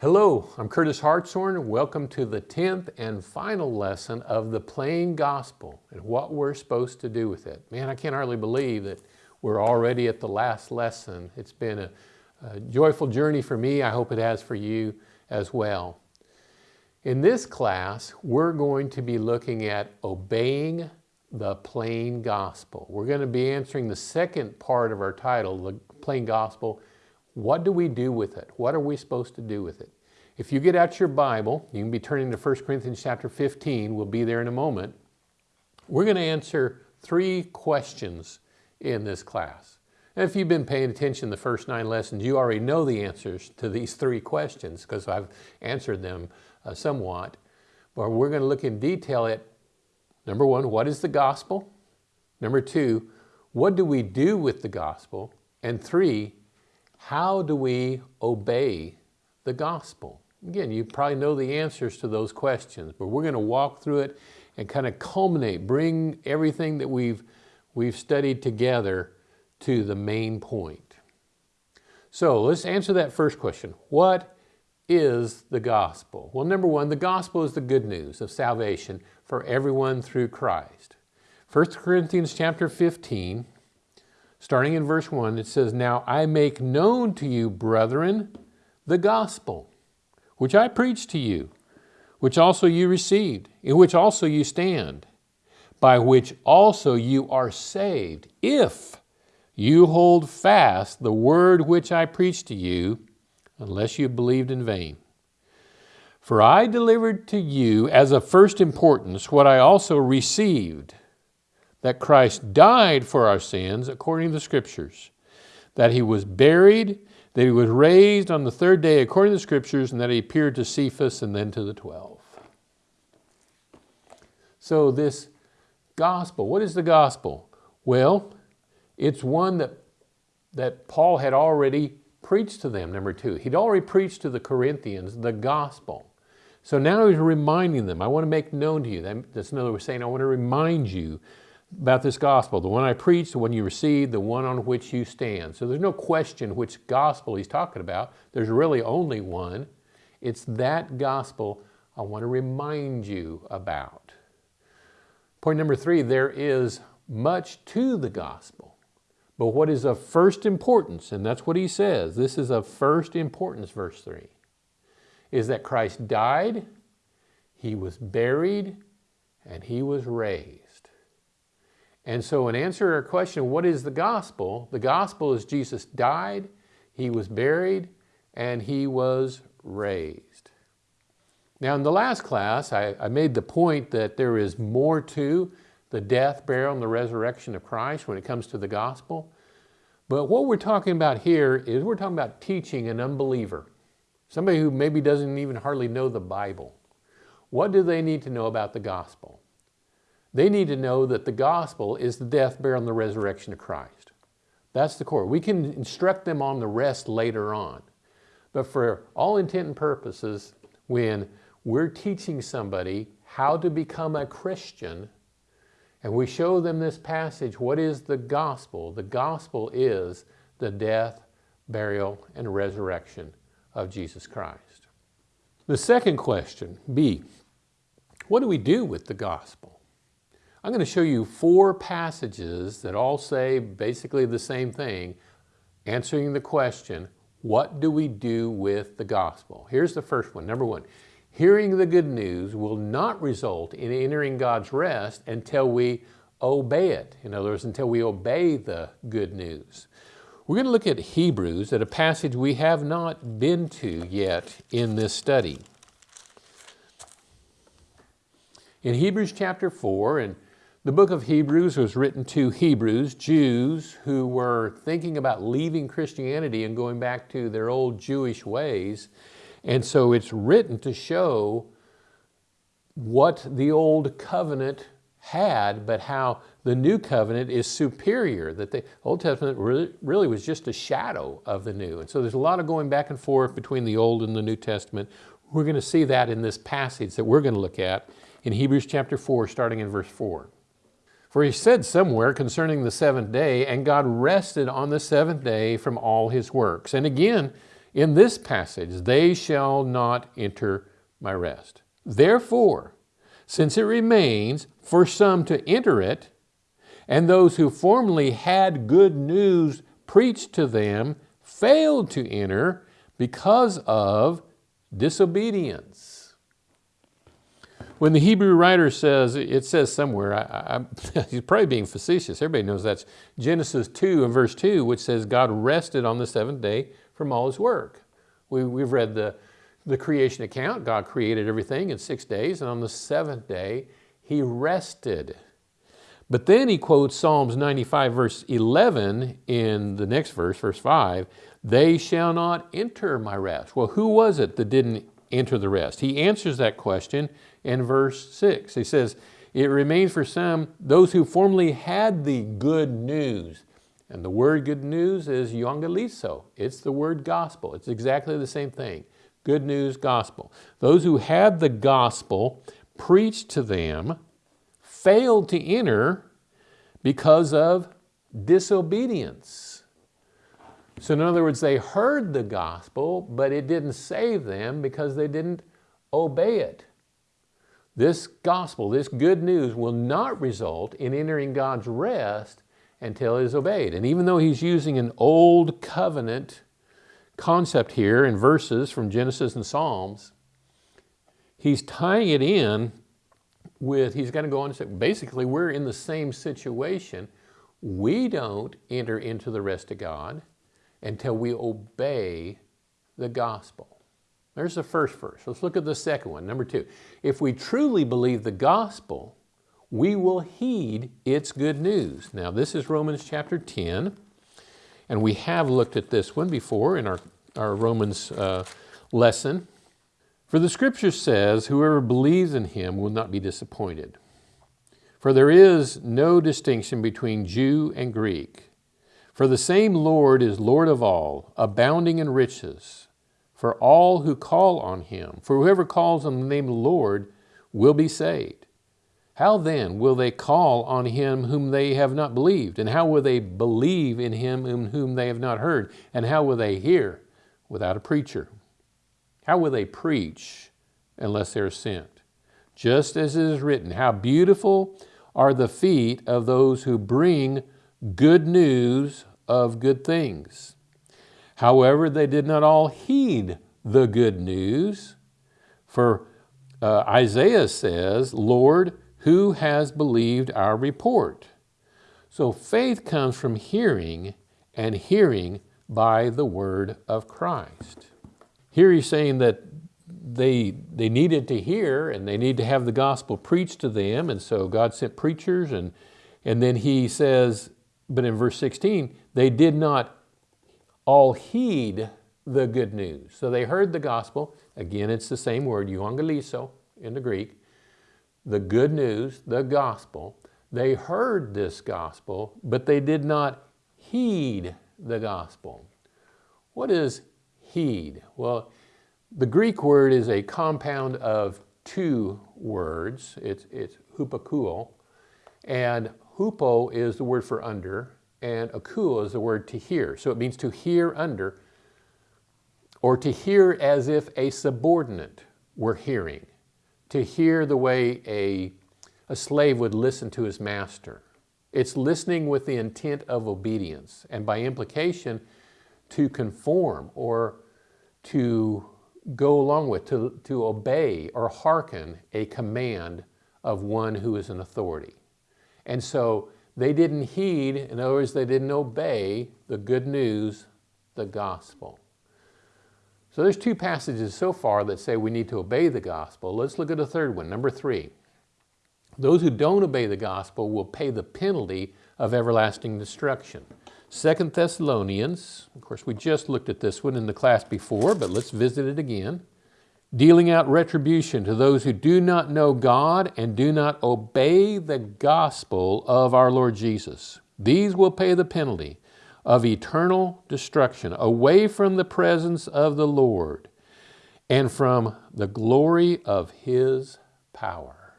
Hello, I'm Curtis Hartshorn. Welcome to the 10th and final lesson of the plain gospel and what we're supposed to do with it. Man, I can't hardly believe that we're already at the last lesson. It's been a, a joyful journey for me. I hope it has for you as well. In this class, we're going to be looking at obeying the plain gospel. We're going to be answering the second part of our title, the plain gospel, what do we do with it? What are we supposed to do with it? If you get out your Bible, you can be turning to 1 Corinthians chapter 15. We'll be there in a moment. We're going to answer three questions in this class. And if you've been paying attention the first nine lessons, you already know the answers to these three questions because I've answered them uh, somewhat. But we're going to look in detail at, number one, what is the gospel? Number two, what do we do with the gospel? And three, how do we obey the gospel? Again, you probably know the answers to those questions, but we're going to walk through it and kind of culminate, bring everything that we've, we've studied together to the main point. So let's answer that first question. What is the gospel? Well, number one, the gospel is the good news of salvation for everyone through Christ. 1 Corinthians chapter 15, starting in verse 1, it says, Now I make known to you, brethren, the gospel, which I preached to you, which also you received, in which also you stand, by which also you are saved, if you hold fast the word which I preached to you, unless you believed in vain. For I delivered to you as of first importance what I also received, that Christ died for our sins according to the Scriptures, that he was buried, that he was raised on the third day according to the Scriptures, and that he appeared to Cephas and then to the twelve. So this gospel, what is the gospel? Well, it's one that, that Paul had already preached to them, number two. He'd already preached to the Corinthians the gospel. So now he's reminding them, I want to make known to you. That's another way of saying, I want to remind you about this gospel, the one I preached, the one you received, the one on which you stand. So there's no question which gospel he's talking about. There's really only one. It's that gospel I want to remind you about. Point number three, there is much to the gospel. But what is of first importance, and that's what he says, this is of first importance, verse 3, is that Christ died, he was buried, and he was raised. And so in answer to our question, what is the gospel? The gospel is Jesus died, he was buried, and he was raised. Now in the last class, I, I made the point that there is more to the death, burial, and the resurrection of Christ when it comes to the gospel. But what we're talking about here is we're talking about teaching an unbeliever, somebody who maybe doesn't even hardly know the Bible. What do they need to know about the gospel? They need to know that the gospel is the death, burial, and the resurrection of Christ. That's the core. We can instruct them on the rest later on. But for all intent and purposes, when we're teaching somebody how to become a Christian, and we show them this passage, what is the gospel? The gospel is the death, burial, and resurrection of Jesus Christ. The second question, B, what do we do with the gospel? I'm going to show you four passages that all say basically the same thing, answering the question, what do we do with the gospel? Here's the first one. Number one, hearing the good news will not result in entering God's rest until we obey it. In other words, until we obey the good news. We're going to look at Hebrews, at a passage we have not been to yet in this study. In Hebrews chapter 4, and the book of Hebrews was written to Hebrews, Jews who were thinking about leaving Christianity and going back to their old Jewish ways. And so it's written to show what the old covenant had, but how the new covenant is superior, that the Old Testament really, was just a shadow of the new. And so there's a lot of going back and forth between the Old and the New Testament. We're going to see that in this passage that we're going to look at in Hebrews chapter 4, starting in verse 4. For he said somewhere concerning the seventh day, and God rested on the seventh day from all his works. And again, in this passage, they shall not enter my rest. Therefore, since it remains for some to enter it, and those who formerly had good news preached to them failed to enter because of disobedience. When the Hebrew writer says, it says somewhere, I, I, he's probably being facetious, everybody knows that's Genesis 2 and verse 2, which says God rested on the seventh day from all his work. We, we've read the, the creation account. God created everything in six days, and on the seventh day, he rested. But then he quotes Psalms 95 verse 11 in the next verse, verse 5, they shall not enter my rest. Well, who was it that didn't enter the rest? He answers that question in verse 6. He says, it remains for some, those who formerly had the good news. And the word good news is euangelizo. It's the word gospel. It's exactly the same thing. Good news, gospel. Those who had the gospel preached to them failed to enter because of disobedience. So in other words, they heard the gospel, but it didn't save them because they didn't obey it. This gospel, this good news will not result in entering God's rest until it is obeyed. And even though he's using an old covenant concept here in verses from Genesis and Psalms, he's tying it in with, he's going to go on to say, basically we're in the same situation. We don't enter into the rest of God until we obey the gospel. There's the first verse. Let's look at the second one, number two. If we truly believe the gospel, we will heed its good news. Now this is Romans chapter 10, and we have looked at this one before in our, our Romans uh, lesson. For the scripture says, whoever believes in him will not be disappointed. For there is no distinction between Jew and Greek. For the same Lord is Lord of all, abounding in riches, for all who call on him. For whoever calls on the name of the Lord will be saved. How then will they call on him whom they have not believed? And how will they believe in him in whom they have not heard? And how will they hear without a preacher? How will they preach unless they are sent? Just as it is written, how beautiful are the feet of those who bring good news of good things. However, they did not all heed the good news. For uh, Isaiah says, Lord, who has believed our report? So faith comes from hearing and hearing by the word of Christ. Here he's saying that they, they needed to hear and they need to have the gospel preached to them. And so God sent preachers and, and then he says, but in verse 16, they did not all heed the good news. So they heard the gospel. Again, it's the same word, euangelizo in the Greek the good news, the gospel. They heard this gospel, but they did not heed the gospel. What is heed? Well, the Greek word is a compound of two words. It's, it's hupakuo, and hupo is the word for under, and akuo is the word to hear. So it means to hear under, or to hear as if a subordinate were hearing to hear the way a, a slave would listen to his master. It's listening with the intent of obedience and by implication to conform or to go along with, to, to obey or hearken a command of one who is an authority. And so they didn't heed, in other words, they didn't obey the good news, the gospel. So there's two passages so far that say we need to obey the gospel. Let's look at a third one, number three. Those who don't obey the gospel will pay the penalty of everlasting destruction. Second Thessalonians, of course we just looked at this one in the class before, but let's visit it again. Dealing out retribution to those who do not know God and do not obey the gospel of our Lord Jesus. These will pay the penalty of eternal destruction, away from the presence of the Lord and from the glory of His power.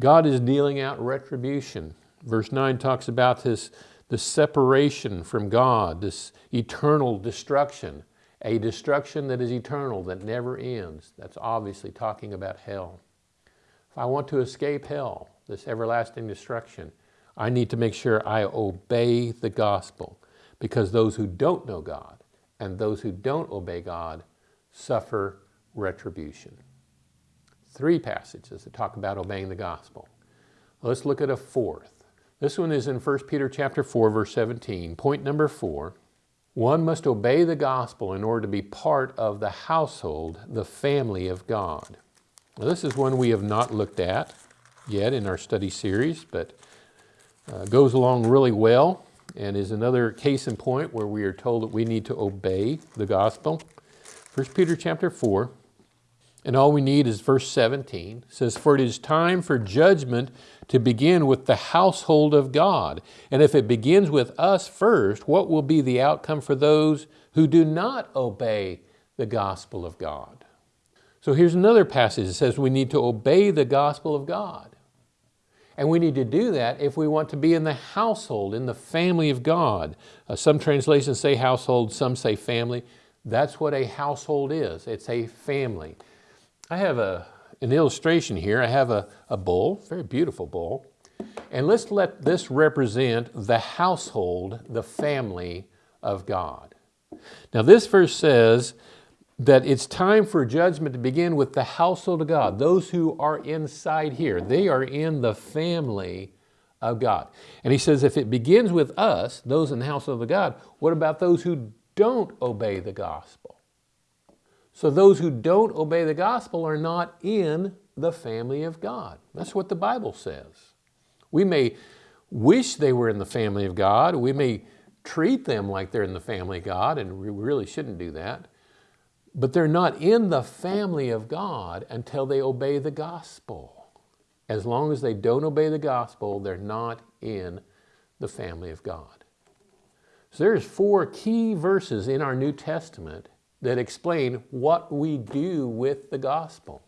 God is dealing out retribution. Verse 9 talks about this, this separation from God, this eternal destruction. A destruction that is eternal, that never ends. That's obviously talking about hell. If I want to escape hell, this everlasting destruction, I need to make sure I obey the gospel because those who don't know God and those who don't obey God suffer retribution. Three passages that talk about obeying the gospel. Let's look at a fourth. This one is in 1 Peter chapter 4, verse 17. Point number four. One must obey the gospel in order to be part of the household, the family of God. Now, this is one we have not looked at yet in our study series, but uh, goes along really well and is another case in point where we are told that we need to obey the gospel. 1 Peter chapter 4, and all we need is verse 17. It says, For it is time for judgment to begin with the household of God. And if it begins with us first, what will be the outcome for those who do not obey the gospel of God? So here's another passage that says we need to obey the gospel of God. And we need to do that if we want to be in the household, in the family of God. Uh, some translations say household, some say family. That's what a household is. It's a family. I have a, an illustration here. I have a, a bowl, very beautiful bowl. And let's let this represent the household, the family of God. Now this verse says that it's time for judgment to begin with the household of God. Those who are inside here, they are in the family of God. And he says if it begins with us, those in the household of the God, what about those who don't obey the gospel? So those who don't obey the gospel are not in the family of God. That's what the Bible says. We may wish they were in the family of God. We may treat them like they're in the family of God, and we really shouldn't do that. But they're not in the family of God until they obey the gospel. As long as they don't obey the gospel, they're not in the family of God. So there's four key verses in our New Testament that explain what we do with the gospel.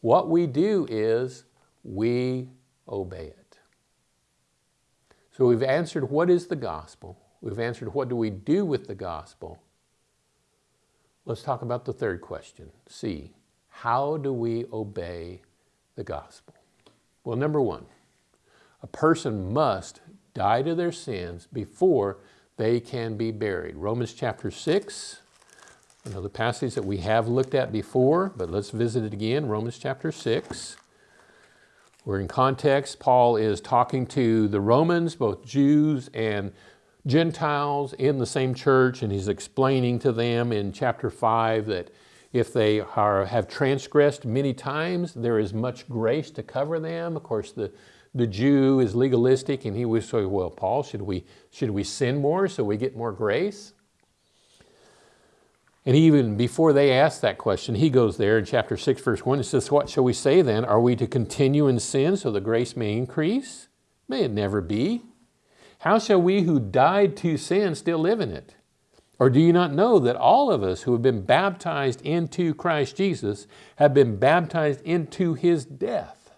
What we do is we obey it. So we've answered what is the gospel. We've answered what do we do with the gospel. Let's talk about the third question. C, how do we obey the gospel? Well, number one, a person must die to their sins before they can be buried. Romans chapter 6, Another passage that we have looked at before, but let's visit it again, Romans chapter 6. We're in context, Paul is talking to the Romans, both Jews and Gentiles in the same church, and he's explaining to them in chapter 5 that if they are, have transgressed many times, there is much grace to cover them. Of course, the, the Jew is legalistic, and he would say, well, Paul, should we, should we sin more so we get more grace? And even before they ask that question, he goes there in chapter 6, verse 1. It says, What shall we say then? Are we to continue in sin so the grace may increase? May it never be. How shall we who died to sin still live in it? Or do you not know that all of us who have been baptized into Christ Jesus have been baptized into his death?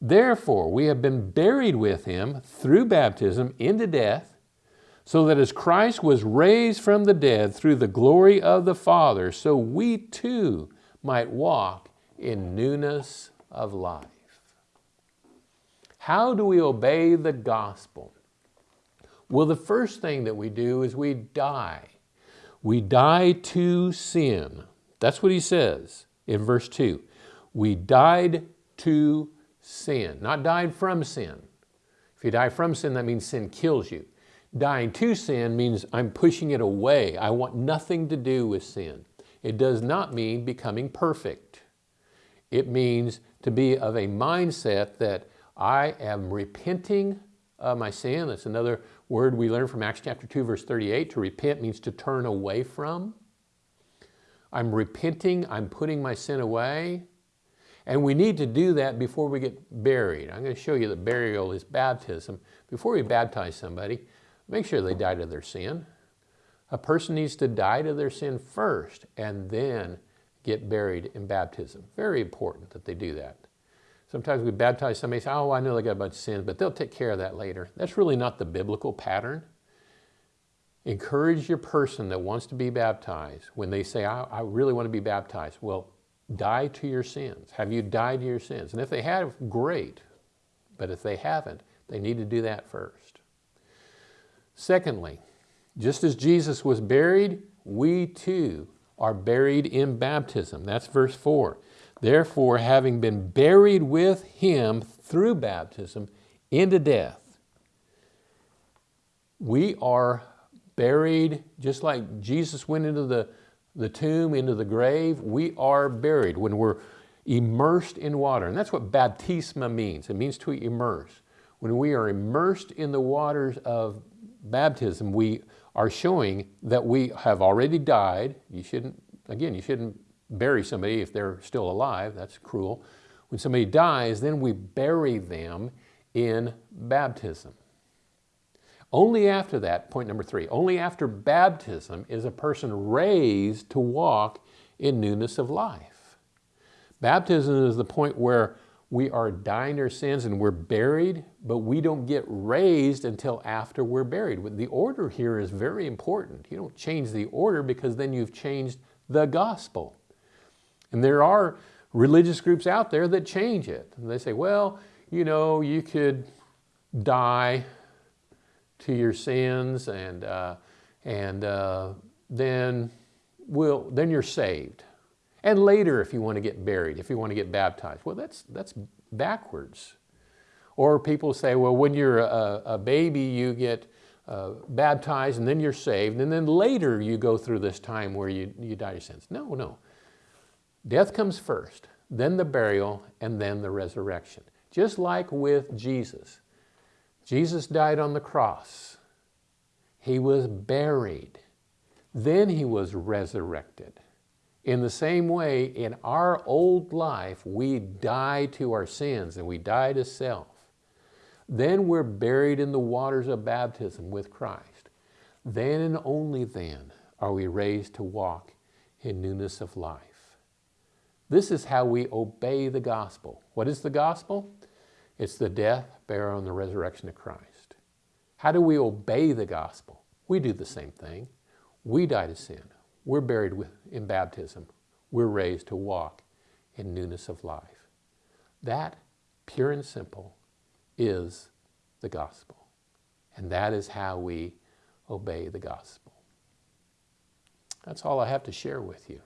Therefore, we have been buried with him through baptism into death so that as Christ was raised from the dead through the glory of the Father, so we too might walk in newness of life. How do we obey the gospel? Well, the first thing that we do is we die. We die to sin. That's what he says in verse 2. We died to sin, not died from sin. If you die from sin, that means sin kills you. Dying to sin means I'm pushing it away. I want nothing to do with sin. It does not mean becoming perfect. It means to be of a mindset that I am repenting of my sin. That's another word we learn from Acts chapter 2 verse 38. To repent means to turn away from. I'm repenting, I'm putting my sin away. And we need to do that before we get buried. I'm going to show you that burial is baptism. Before we baptize somebody, Make sure they die to their sin. A person needs to die to their sin first and then get buried in baptism. Very important that they do that. Sometimes we baptize somebody and say, oh, I know they got a bunch of sins, but they'll take care of that later. That's really not the biblical pattern. encourage your person that wants to be baptized when they say, I, I really want to be baptized. Well, die to your sins. Have you died to your sins? And if they have, great. But if they haven't, they need to do that first. Secondly, just as Jesus was buried, we too are buried in baptism. That's verse 4. Therefore, having been buried with him through baptism into death, we are buried just like Jesus went into the, the tomb, into the grave. We are buried when we're immersed in water. And that's what baptisma means. It means to immerse. When we are immersed in the waters of baptism, we are showing that we have already died. You shouldn't, again, you shouldn't bury somebody if they're still alive. That's cruel. When somebody dies, then we bury them in baptism. Only after that, point number three, only after baptism is a person raised to walk in newness of life. Baptism is the point where we are dying our sins and we're buried, but we don't get raised until after we're buried. The order here is very important. You don't change the order because then you've changed the gospel. And there are religious groups out there that change it. And they say, well, you know, you could die to your sins and, uh, and uh, then, will then you're saved. And later, if you want to get buried, if you want to get baptized, well, that's, that's backwards. Or people say, well, when you're a, a baby, you get uh, baptized and then you're saved, and then later you go through this time where you, you die your sins. No, no. Death comes first, then the burial, and then the resurrection. Just like with Jesus. Jesus died on the cross. He was buried. Then he was resurrected. In the same way, in our old life, we die to our sins and we die to self. Then we're buried in the waters of baptism with Christ. Then and only then are we raised to walk in newness of life. This is how we obey the gospel. What is the gospel? It's the death, burial, and the resurrection of Christ. How do we obey the gospel? We do the same thing. We die to sin. We're buried with, in baptism. We're raised to walk in newness of life. That, pure and simple, is the gospel. And that is how we obey the gospel. That's all I have to share with you.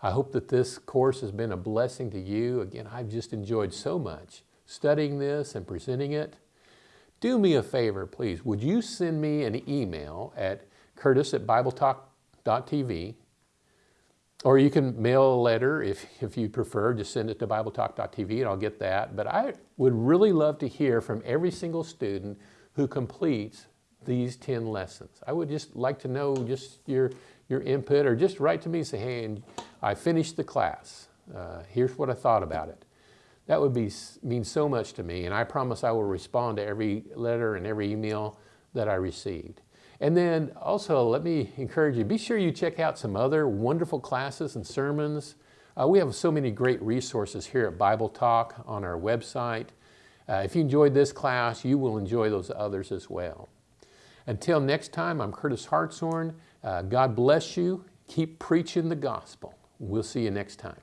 I hope that this course has been a blessing to you. Again, I've just enjoyed so much studying this and presenting it. Do me a favor, please. Would you send me an email at curtis at BibleTalk.com BibleTalk.tv, or you can mail a letter if, if you prefer, just send it to BibleTalk.tv and I'll get that. But I would really love to hear from every single student who completes these 10 lessons. I would just like to know just your, your input or just write to me and say, hey, I finished the class. Uh, here's what I thought about it. That would be, mean so much to me and I promise I will respond to every letter and every email that I received. And then also let me encourage you, be sure you check out some other wonderful classes and sermons. Uh, we have so many great resources here at Bible Talk on our website. Uh, if you enjoyed this class, you will enjoy those others as well. Until next time, I'm Curtis Hartshorn. Uh, God bless you. Keep preaching the gospel. We'll see you next time.